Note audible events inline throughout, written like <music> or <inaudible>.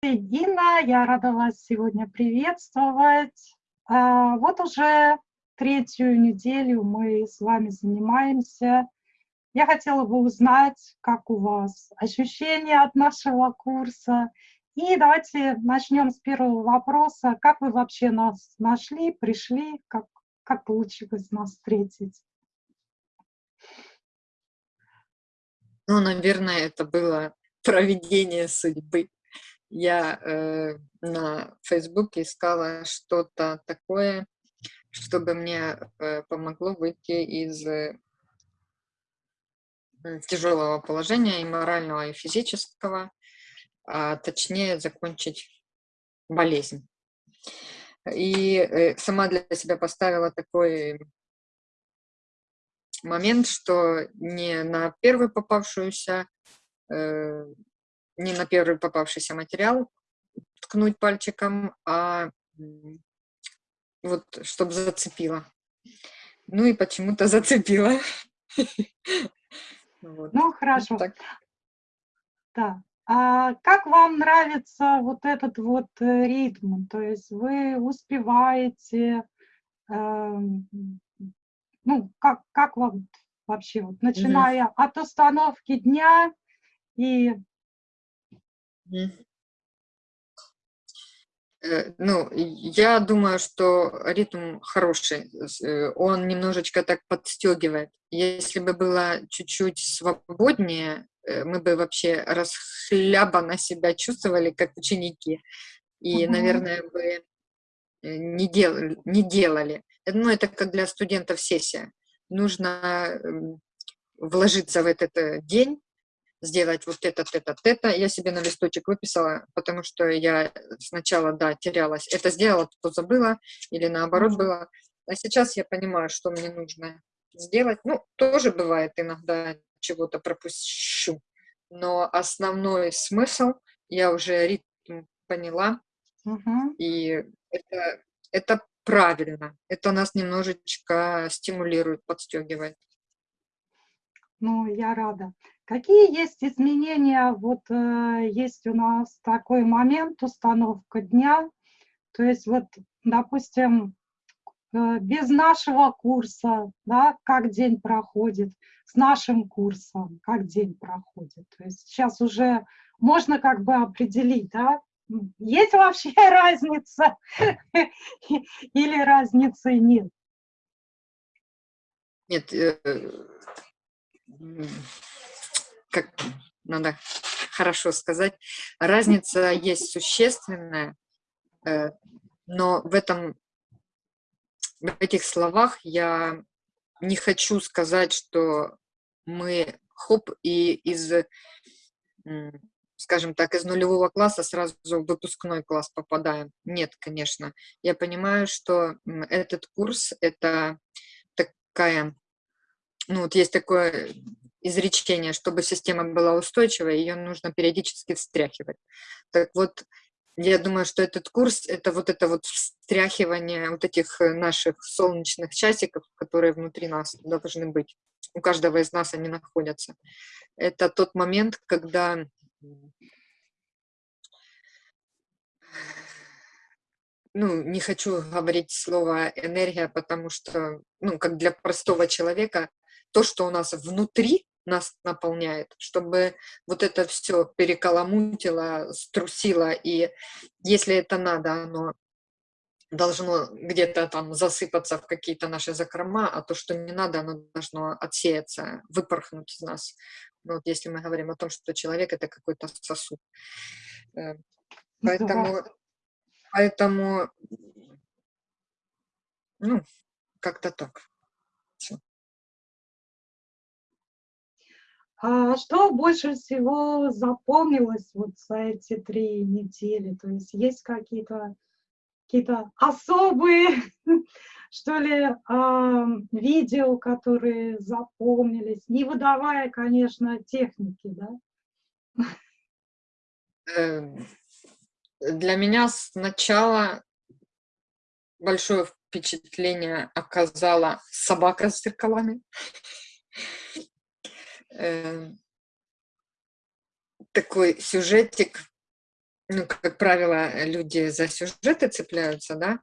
Инна, я рада вас сегодня приветствовать. А, вот уже третью неделю мы с вами занимаемся. Я хотела бы узнать, как у вас ощущения от нашего курса. И давайте начнем с первого вопроса. Как вы вообще нас нашли, пришли, как, как получилось нас встретить? Ну, наверное, это было проведение судьбы я э, на Фейсбуке искала что-то такое, чтобы мне э, помогло выйти из э, тяжелого положения и морального, и физического, а точнее закончить болезнь. И э, сама для себя поставила такой момент, что не на первую попавшуюся э, не на первый попавшийся материал ткнуть пальчиком, а вот чтобы зацепило. Ну и почему-то <laughs> зацепило. Ну, хорошо. Да. А как вам нравится вот этот вот э, ритм? То есть вы успеваете, э, ну, как, как вам вообще, вот, начиная mm -hmm. от установки дня и Э, ну, я думаю, что ритм хороший, э, он немножечко так подстегивает. Если бы было чуть-чуть свободнее, э, мы бы вообще расхлябанно себя чувствовали, как ученики, и, угу. наверное, бы не, дел, не делали. Ну, это как для студентов сессия. Нужно вложиться в этот день, сделать вот это, это, это. Я себе на листочек выписала, потому что я сначала, да, терялась. Это сделала, то забыла, или наоборот было. А сейчас я понимаю, что мне нужно сделать. Ну, тоже бывает иногда чего-то пропущу. Но основной смысл я уже ритм поняла. Угу. И это, это правильно. Это нас немножечко стимулирует, подстегивает. Ну, я рада. Какие есть изменения? Вот э, есть у нас такой момент, установка дня. То есть вот, допустим, э, без нашего курса, да, как день проходит, с нашим курсом, как день проходит. То есть сейчас уже можно как бы определить, да, есть вообще <laughs> разница или разницы нет? Нет, э, как надо хорошо сказать, разница есть существенная, э, но в этом, в этих словах я не хочу сказать, что мы хоп и из, скажем так, из нулевого класса сразу в выпускной класс попадаем. Нет, конечно. Я понимаю, что этот курс – это такая, ну вот есть такое изречение, чтобы система была устойчивой, ее нужно периодически встряхивать. Так вот, я думаю, что этот курс – это вот это вот встряхивание вот этих э, наших солнечных часиков, которые внутри нас должны быть. У каждого из нас они находятся. Это тот момент, когда ну, не хочу говорить слово энергия, потому что, ну, как для простого человека, то, что у нас внутри нас наполняет, чтобы вот это все перекаламутило, струсило, и если это надо, оно должно где-то там засыпаться в какие-то наши закрома, а то, что не надо, оно должно отсеяться, выпорхнуть из нас. Ну, вот если мы говорим о том, что человек — это какой-то сосуд. Э, поэтому, поэтому ну, как-то так. А что больше всего запомнилось вот за эти три недели? То есть есть какие-то какие-то особые, <laughs> что ли, э, видео, которые запомнились, не выдавая, конечно, техники, да? Эм, для меня сначала большое впечатление оказала собака с зеркалами. <laughs> Эм, такой сюжетик ну, как правило, люди за сюжеты цепляются, да,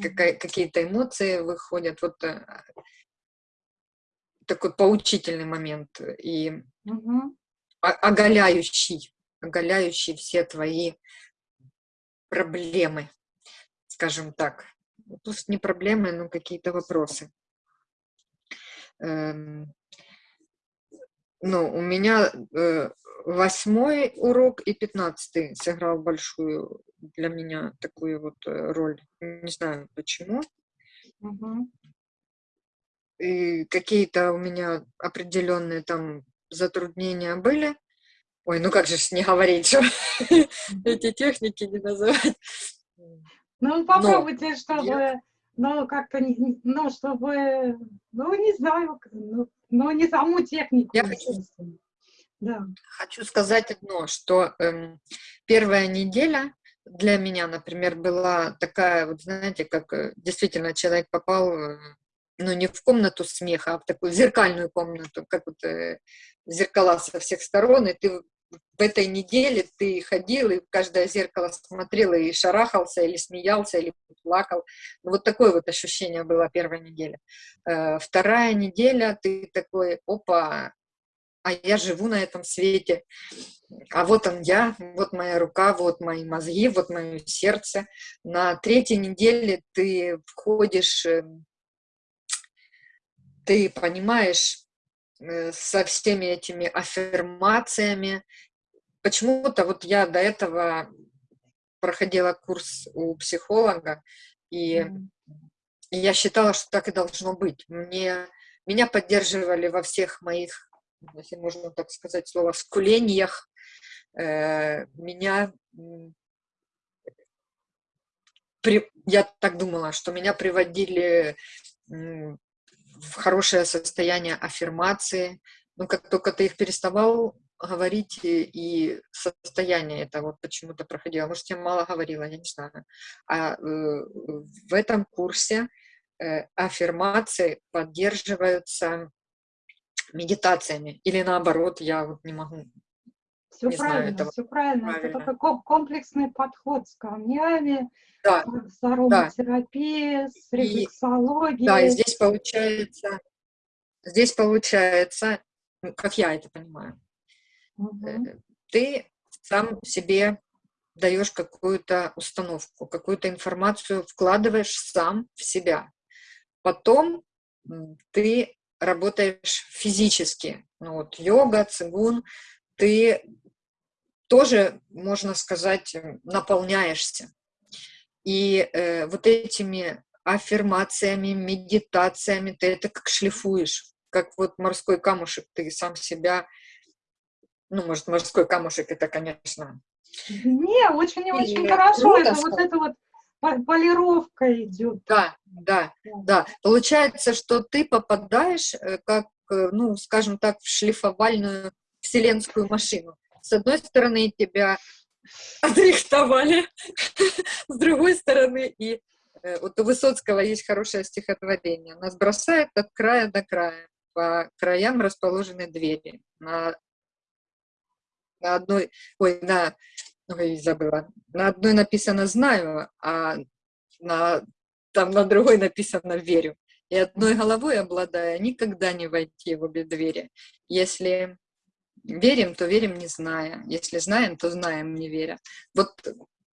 какие-то эмоции выходят, вот э, такой поучительный момент и угу. оголяющий, оголяющий все твои проблемы, скажем так. Пусть не проблемы, но какие-то вопросы. Эм, ну, у меня э, восьмой урок и пятнадцатый сыграл большую для меня такую вот э, роль. Не знаю почему. Угу. И какие-то у меня определенные там затруднения были. Ой, ну как же не говорить, что <laughs> эти техники не называть. Ну, попробуйте, чтобы, ну, как-то, ну, чтобы, ну, не знаю, ну, ну не саму технику. Я хочу, да. хочу сказать одно, что эм, первая неделя для меня, например, была такая, вот знаете, как э, действительно человек попал, э, ну, не в комнату смеха, а в такую зеркальную комнату, как вот э, зеркала со всех сторон, и ты в этой неделе ты ходил и в каждое зеркало смотрел и шарахался, или смеялся, или плакал. Ну, вот такое вот ощущение было первая неделя. Э, вторая неделя ты такой, опа, а я живу на этом свете, а вот он я, вот моя рука, вот мои мозги, вот мое сердце. На третьей неделе ты входишь, э, ты понимаешь, со всеми этими аффирмациями. Почему-то вот я до этого проходила курс у психолога, и mm. я считала, что так и должно быть. Мне, меня поддерживали во всех моих, если можно так сказать, слово, скулениях. Э, меня при, я так думала, что меня приводили в хорошее состояние аффирмации. Но как только ты их переставал говорить, и состояние это вот почему-то проходило. Может, я мало говорила, я не знаю. А э, в этом курсе э, аффирмации поддерживаются медитациями. Или наоборот, я вот не могу все не правильно, знаю, все правильно. правильно. Это такой комплексный подход с камнями, да. с ароматерапией, да. с рефлексологией. Да, и здесь получается, здесь получается, ну, как я это понимаю, угу. ты сам себе даешь какую-то установку, какую-то информацию вкладываешь сам в себя. Потом ты работаешь физически. Ну вот йога, цигун, ты тоже, можно сказать, наполняешься. И э, вот этими аффирмациями, медитациями ты это как шлифуешь, как вот морской камушек, ты сам себя, ну, может, морской камушек это, конечно... Не, очень-очень хорошо, это вот это вот полировка идет. Да, да, да. Получается, что ты попадаешь, э, как, э, ну, скажем так, в шлифовальную вселенскую машину. С одной стороны, тебя <laughs> отрихтовали, <laughs> с другой стороны, и э, вот у Высоцкого есть хорошее стихотворение. Нас бросает от края до края. По краям расположены двери. На, на одной, ой, на, ой, забыла. На одной написано «знаю», а на, там на другой написано «верю». И одной головой обладая, никогда не войти в обе двери. Если верим, то верим, не зная. Если знаем, то знаем, не веря. Вот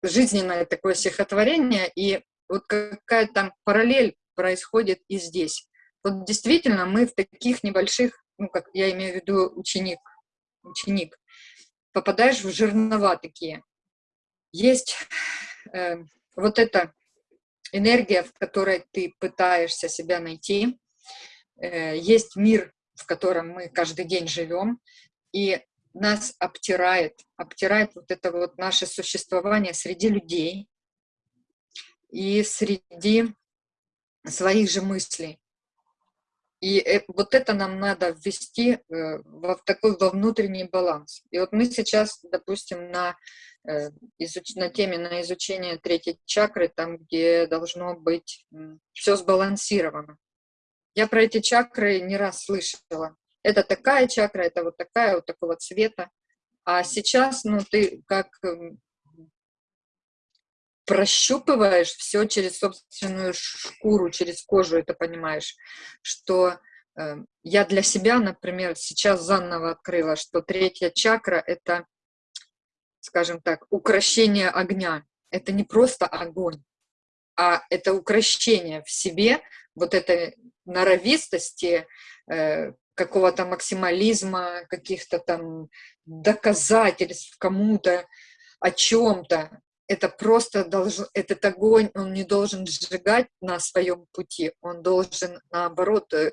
жизненное такое стихотворение, и вот какая-то параллель происходит и здесь. Вот действительно мы в таких небольших, ну, как я имею в виду ученик, ученик, попадаешь в жернова такие. Есть э, вот эта энергия, в которой ты пытаешься себя найти, э, есть мир, в котором мы каждый день живем, и нас обтирает, обтирает вот это вот наше существование среди людей и среди своих же мыслей. И э, вот это нам надо ввести э, в такой во внутренний баланс. И вот мы сейчас, допустим, на, э, на теме на изучение третьей чакры, там, где должно быть все сбалансировано. Я про эти чакры не раз слышала это такая чакра, это вот такая, вот такого цвета. А сейчас, ну, ты как эм, прощупываешь все через собственную шкуру, через кожу это понимаешь, что э, я для себя, например, сейчас заново открыла, что третья чакра — это, скажем так, укращение огня. Это не просто огонь, а это укращение в себе вот этой норовистости, э, какого-то максимализма, каких-то там доказательств кому-то о чем-то. Это просто должен, этот огонь, он не должен сжигать на своем пути, он должен, наоборот, э,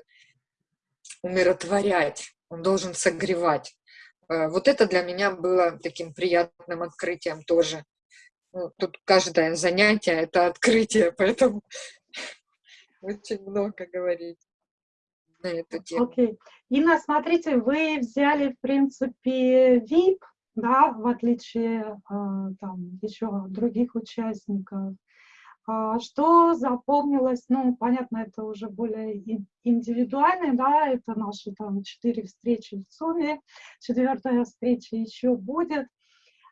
умиротворять, он должен согревать. Э, вот это для меня было таким приятным открытием тоже. Ну, тут каждое занятие — это открытие, поэтому <laughs> очень много говорить на эту тему. Окей. Okay. Инна, смотрите, вы взяли, в принципе, VIP, да, в отличие а, там еще других участников. А, что запомнилось, ну, понятно, это уже более индивидуально, да, это наши там четыре встречи в сумме, четвертая встреча еще будет.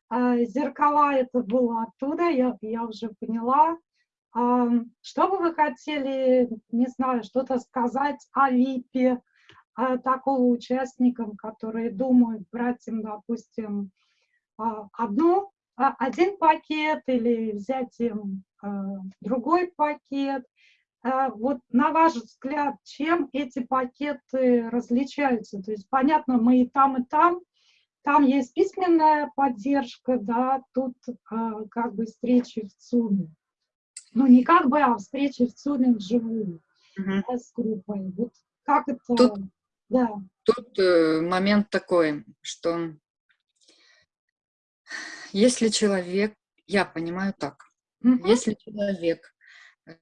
А, зеркала это было оттуда, я, я уже поняла. Что бы вы хотели, не знаю, что-то сказать о ВИПе, такого участникам, которые думают брать им, допустим, а, одну, а, один пакет или взять им а, другой пакет. Вот на ваш взгляд, чем эти пакеты различаются? То есть, понятно, мы и там, и там, там есть письменная поддержка, да, тут как бы встречи в ЦУМе. Ну, не как бы, а встречи в ЦУМе вживую угу. да, с группой. Вот как это... Тут, да. тут э, момент такой, что если человек, я понимаю так, угу. если человек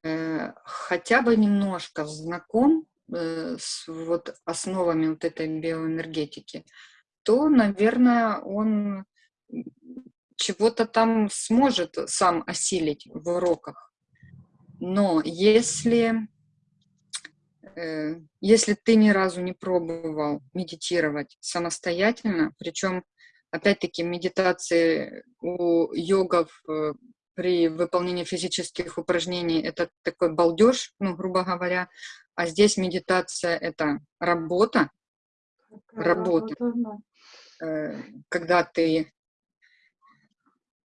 э, хотя бы немножко знаком э, с вот основами вот этой биоэнергетики, то, наверное, он чего-то там сможет сам осилить в уроках. Но если, э, если ты ни разу не пробовал медитировать самостоятельно, причем Опять-таки, медитации у йогов э, при выполнении физических упражнений это такой балдеж, ну, грубо говоря, а здесь медитация — это работа, работа, работа э, когда ты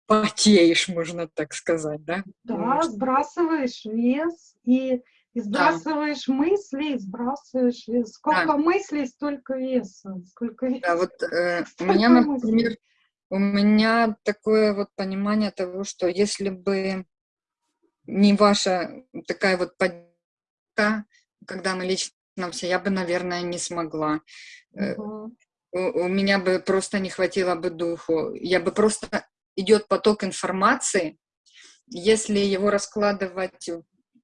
потеешь, можно так сказать, да? Да, сбрасываешь вес и и сбрасываешь да. мысли, сбрасываешь вес. Сколько да. мыслей, столько веса. Сколько веса. Да, вот э, <laughs> у меня, например, у меня такое вот понимание того, что если бы не ваша такая вот поддержка, когда мы лично все, я бы, наверное, не смогла. Угу. У, у меня бы просто не хватило бы духу. Я бы просто идет поток информации, если его раскладывать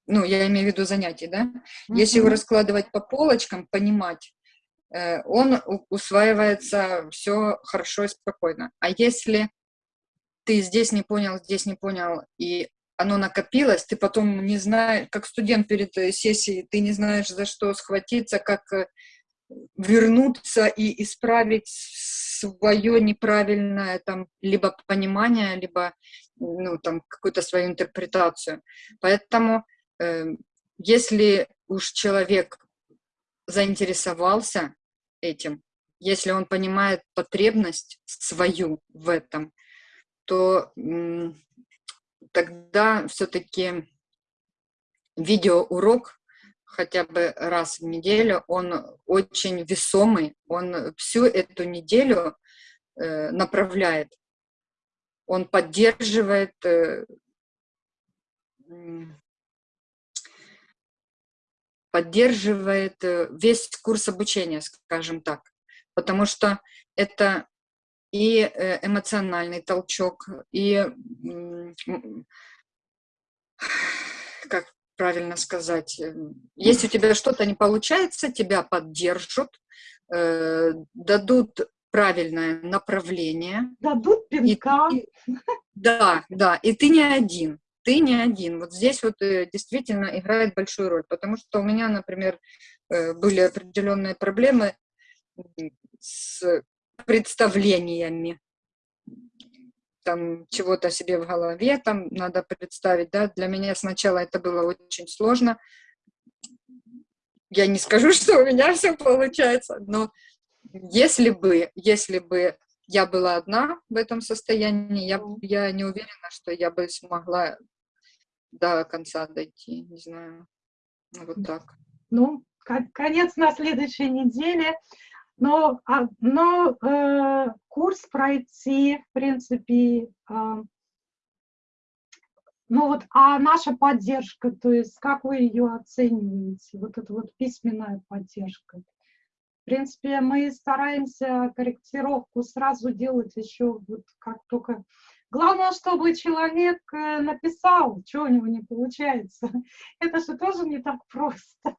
ну, я имею в виду занятий, да, если его раскладывать по полочкам, понимать, э, он усваивается все хорошо и спокойно. А если ты здесь не понял, здесь не понял, и оно накопилось, ты потом не знаешь, как студент перед э, сессией, ты не знаешь, за что схватиться, как э, вернуться и исправить свое неправильное там либо понимание, либо ну, там какую-то свою интерпретацию. Поэтому Эм, если уж человек заинтересовался этим, если он понимает потребность свою в этом, то тогда все-таки видеоурок хотя бы раз в неделю, он очень весомый, он всю эту неделю э, направляет, он поддерживает э, поддерживает э, весь курс обучения, скажем так, потому что это и э, эмоциональный толчок, и, как правильно сказать, э, если у тебя что-то не получается, тебя поддержат, дадут правильное направление. Дадут пинка. И, да, да, и ты не один ты не один. Вот здесь вот э, действительно играет большую роль, потому что у меня, например, э, были определенные проблемы с представлениями. Там чего-то себе в голове, там надо представить, да, для меня сначала это было очень сложно. Я не скажу, <laughs> что у меня все получается, но если бы, если бы я была одна в этом состоянии, я, я не уверена, что я бы смогла до конца дойти, не знаю, вот так. Ну, конец на следующей неделе. Но, а, но э, курс пройти, в принципе, э, ну вот, а наша поддержка, то есть как вы ее оцениваете, вот эта вот письменная поддержка? В принципе, мы стараемся корректировку сразу делать еще вот как только... Главное, чтобы человек э, написал, что у него не получается. <laughs> Это же тоже не так просто.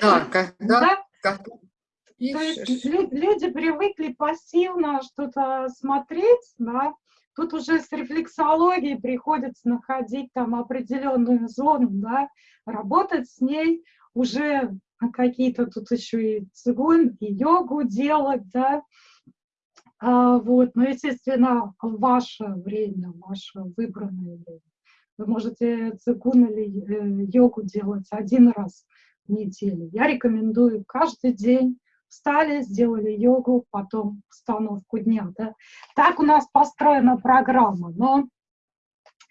Да, когда, да? Когда есть люди привыкли пассивно что-то смотреть, да, тут уже с рефлексологией приходится находить там определенную зону, да, работать с ней, уже какие-то тут еще и цигун, и йогу делать, да, а, вот, но, естественно, ваше время, ваше выбранное время. Вы можете цигун или э, йогу делать один раз в неделю. Я рекомендую каждый день встали, сделали йогу, потом установку дня. Да? Так у нас построена программа, но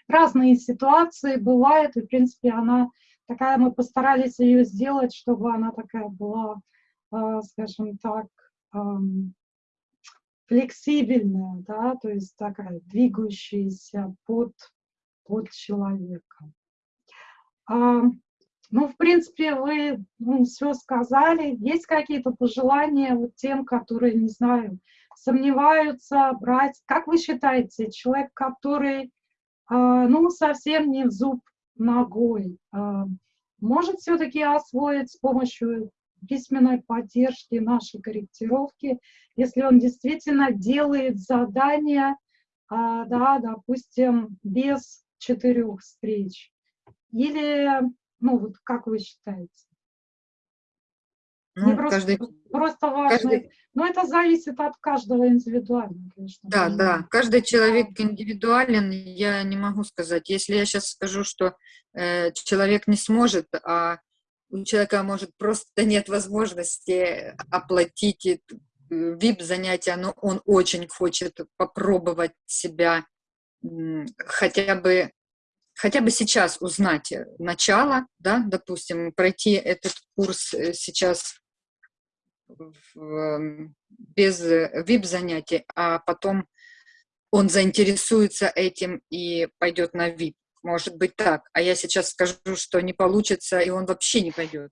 разные ситуации бывают, и, в принципе, она такая, мы постарались ее сделать, чтобы она такая была, э, скажем так, э, флексибельная, да, то есть такая двигающаяся под, под человека. Ну, в принципе, вы ну, все сказали. Есть какие-то пожелания вот тем, которые, не знаю, сомневаются брать? Как вы считаете, человек, который, э, ну, совсем не в зуб ногой, э, может все-таки освоить с помощью письменной поддержки нашей корректировки, если он действительно делает задания, э, да, допустим, без четырех встреч? Или ну, вот как вы считаете? Ну, просто, каждый, просто важно. Каждый, но это зависит от каждого индивидуально, конечно. Да, да, каждый человек индивидуален, я не могу сказать. Если я сейчас скажу, что э, человек не сможет, а у человека, может, просто нет возможности оплатить VIP-занятия, но он очень хочет попробовать себя хотя бы хотя бы сейчас узнать э, начало, да, допустим, пройти этот курс э, сейчас эм, без VIP-занятий, э, а потом он заинтересуется этим и пойдет на VIP. Может быть так. А я сейчас скажу, что не получится, и он вообще не пойдет.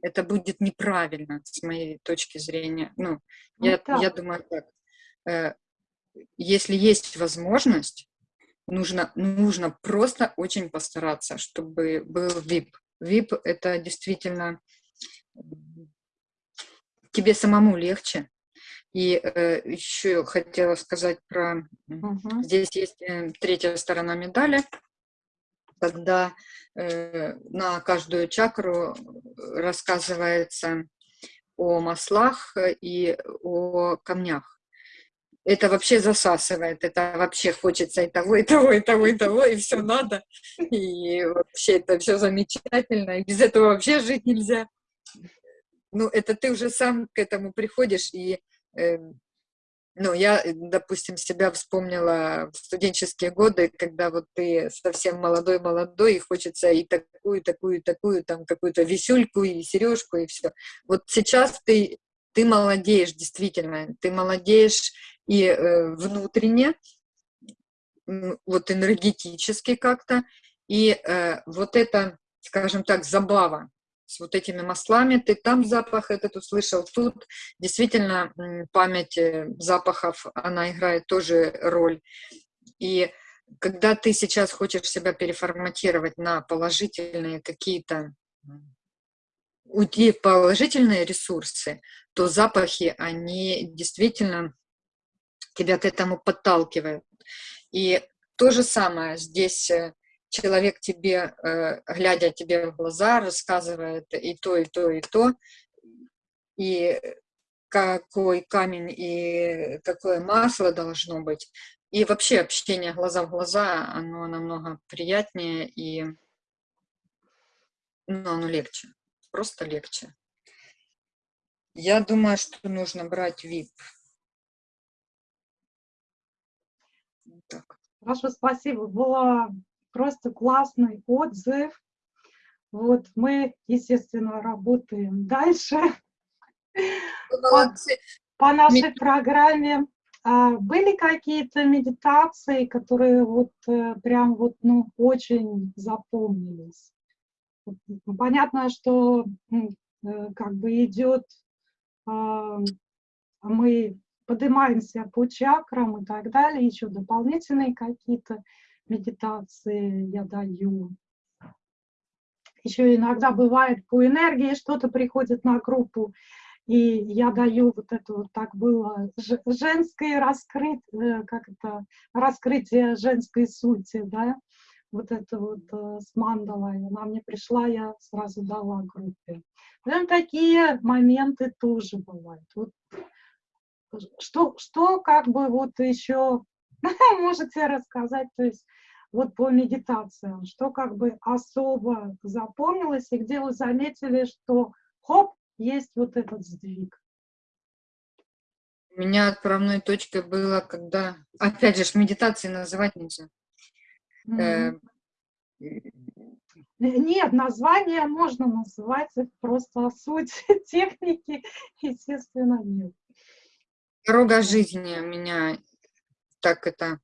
Это будет неправильно с моей точки зрения. Ну, ну я, я думаю так. Если есть возможность, нужно, нужно просто очень постараться, чтобы был VIP. VIP – это действительно тебе самому легче. И э, еще хотела сказать про... Угу. Здесь есть э, третья сторона медали, когда э, на каждую чакру рассказывается о маслах и о камнях это вообще засасывает, это вообще хочется и того, и того, и того, и того, и все надо, и вообще это все замечательно, и без этого вообще жить нельзя. Ну, это ты уже сам к этому приходишь, и, э, ну, я, допустим, себя вспомнила в студенческие годы, когда вот ты совсем молодой-молодой, и хочется и такую, такую, такую, там, какую-то висюльку, и сережку, и все. Вот сейчас ты, ты молодеешь, действительно, ты молодеешь, и э, внутренне, вот энергетически как-то, и э, вот это, скажем так, забава с вот этими маслами, ты там запах этот услышал, тут действительно память э, запахов, она играет тоже роль. И когда ты сейчас хочешь себя переформатировать на положительные какие-то уйти в положительные ресурсы, то запахи, они действительно тебя к этому подталкивает. И то же самое здесь э, человек тебе, э, глядя тебе в глаза, рассказывает и то, и то, и то, и какой камень и какое масло должно быть, И вообще общение глаза в глаза, оно намного приятнее и ну, оно легче, просто легче. Я думаю, что нужно брать VIP. Так. Хорошо, спасибо. Был просто классный отзыв. Вот мы, естественно, работаем дальше по, по нашей программе. А были какие-то медитации, которые вот э, прям вот, ну, очень запомнились? Понятно, что э, как бы идет, мы поднимаемся по чакрам и так далее, еще дополнительные какие-то медитации я даю. Еще иногда бывает по энергии что-то приходит на группу, и я даю вот это вот так было женское раскрытие, как это, раскрытие женской сути, да, вот это вот э, с мандалой. Она мне пришла, я сразу дала группе. Прям такие моменты тоже бывают. Вот, что, что как бы вот еще <laughs> можете рассказать, то есть вот по медитациям, что как бы особо запомнилось и где вы заметили, что хоп, есть вот этот сдвиг. У меня отправной точкой было, когда, опять же, медитации называть нельзя. Mm -hmm. Нет, название можно называть, просто суть <laughs> техники, естественно, нет. Дорога жизни меня так это,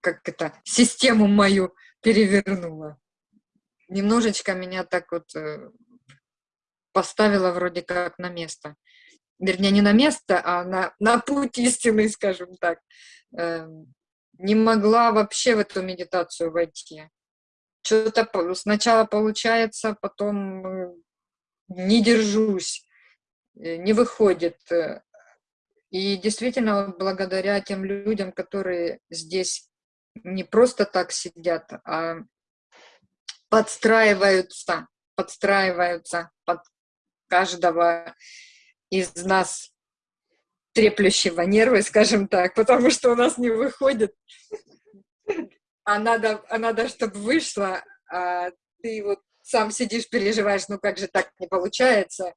как это, систему мою перевернула. Немножечко меня так вот э, поставила вроде как на место. Вернее, не на место, а на, на путь истины, скажем так. Эм, не могла вообще в эту медитацию войти. Что-то сначала получается, потом э, не держусь, не выходит. И действительно, благодаря тем людям, которые здесь не просто так сидят, а подстраиваются, подстраиваются под каждого из нас треплющего нервы, скажем так, потому что у нас не выходит. А надо, а надо чтобы вышло, а ты вот сам сидишь, переживаешь, ну как же так не получается.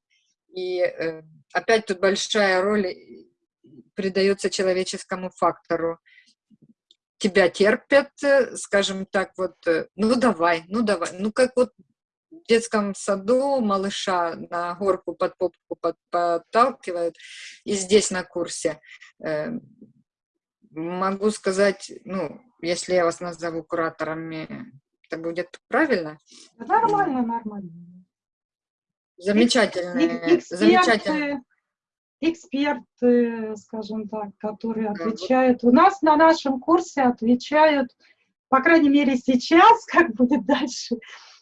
И э, опять тут большая роль придается человеческому фактору. Тебя терпят, э, скажем так, вот, э, ну давай, ну давай, ну как вот в детском саду малыша на горку под попку под, подталкивают, и здесь на курсе. Э, могу сказать, ну, если я вас назову кураторами, это будет правильно? Нормально, нормально. Замечательные, замечательные. Эксперты, скажем так, которые отвечают. У нас на нашем курсе отвечают, по крайней мере сейчас, <laughs> как будет дальше,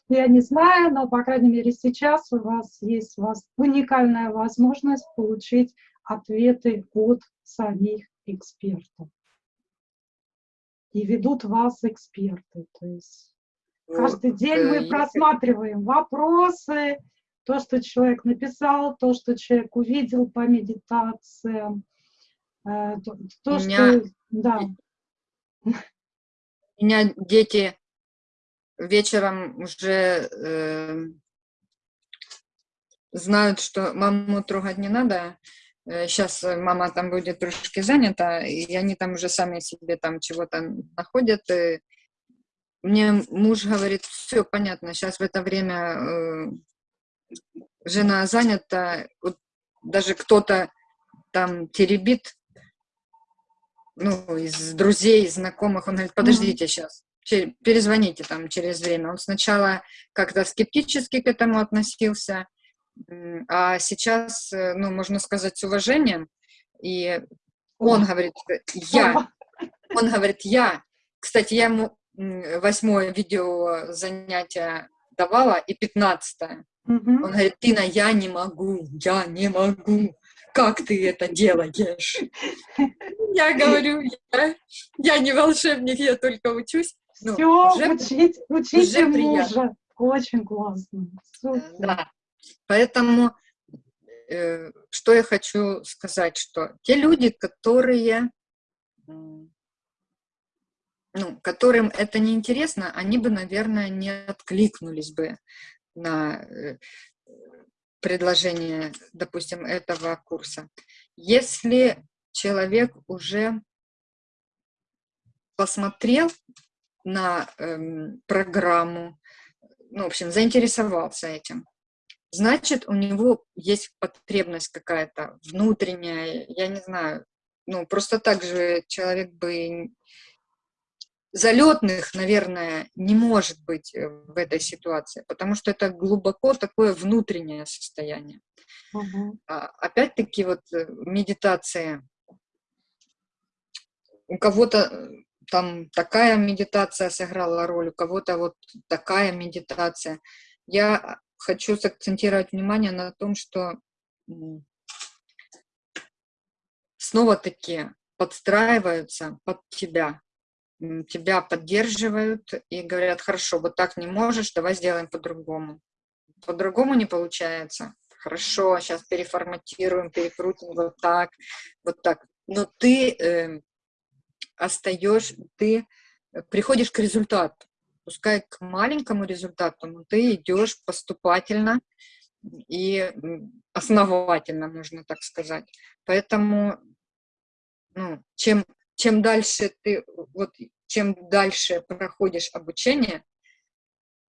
я не знаю, но, по крайней мере, сейчас у вас есть у вас уникальная возможность получить ответы от самих экспертов. И ведут вас эксперты. То есть каждый день мы просматриваем вопросы, то, что человек написал, то, что человек увидел по медитациям, э, то, то меня, что... Да. У меня дети вечером уже э, знают, что маму трогать не надо. Сейчас э, мама там будет трошки занята, и они там уже сами себе там чего-то находят. И мне муж говорит, все понятно, сейчас в это время э, жена занята, вот даже кто-то там теребит, ну, из друзей, из знакомых, он говорит, подождите сейчас, перезвоните там через время. Он сначала как-то скептически к этому относился, а сейчас, э, ну, можно сказать, с уважением. И он говорит, я, он говорит, я. Кстати, я ему восьмое видео занятия давала и пятнадцатое. Угу. Он говорит, Тина, я не могу, я не могу. Как ты это делаешь? Я говорю, я, я не волшебник, я только учусь. Ну, Все, уже, учить, учите уже мужа. Очень классно. Супер. Да. Поэтому, э, что я хочу сказать, что те люди, которые ну, которым это не интересно, они бы, наверное, не откликнулись бы на э, предложение, допустим, этого курса. Если человек уже посмотрел на эм, программу, ну, в общем, заинтересовался этим, значит, у него есть потребность какая-то внутренняя, я не знаю, ну, просто так же человек бы залетных, наверное, не может быть э, в этой ситуации, потому что это глубоко такое внутреннее состояние. Угу. Опять-таки вот э, медитация. У кого-то э, там такая медитация сыграла роль, у кого-то вот такая медитация. Я хочу сакцентировать внимание на том, что снова-таки подстраиваются под тебя, тебя поддерживают и говорят, хорошо, вот так не можешь, давай сделаем по-другому. По-другому не получается. Хорошо, сейчас переформатируем, перекрутим вот так, вот так. Но ты э, остаешь, ты приходишь к результату. Пускай к маленькому результату, но ты идешь поступательно и основательно, можно так сказать. Поэтому ну, чем, чем дальше ты, вот, чем дальше проходишь обучение,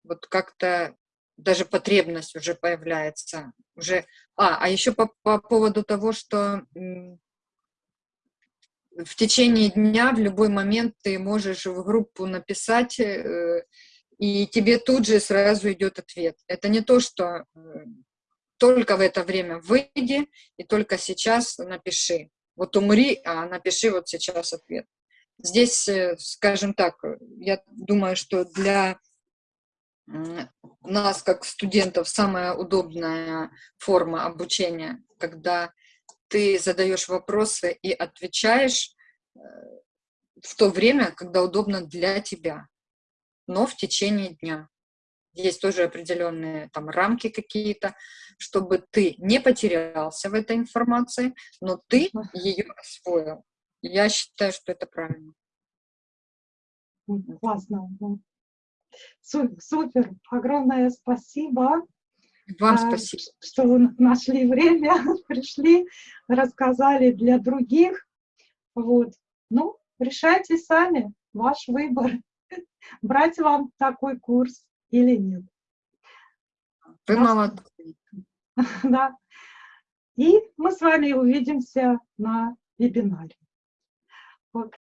вот как-то даже потребность уже появляется. Уже... А, а еще по, по поводу того, что в течение дня в любой момент ты можешь в группу написать, э, и тебе тут же сразу идет ответ. Это не то, что э, только в это время выйди и только сейчас напиши вот умри, а напиши вот сейчас ответ. Здесь, э, скажем так, я думаю, что для нас, как студентов, самая удобная форма обучения, когда ты задаешь вопросы и отвечаешь э, в то время, когда удобно для тебя, но в течение дня есть тоже определенные там рамки какие-то, чтобы ты не потерялся в этой информации, но ты ее освоил. Я считаю, что это правильно. Классно. Супер. Огромное спасибо. Вам а, спасибо. Что вы нашли время, <laughs> пришли, рассказали для других. Вот. Ну, решайте сами, ваш выбор. <laughs> Брать вам такой курс или нет. Вы молодцы. <laughs> Да. И мы с вами увидимся на вебинаре. Вот.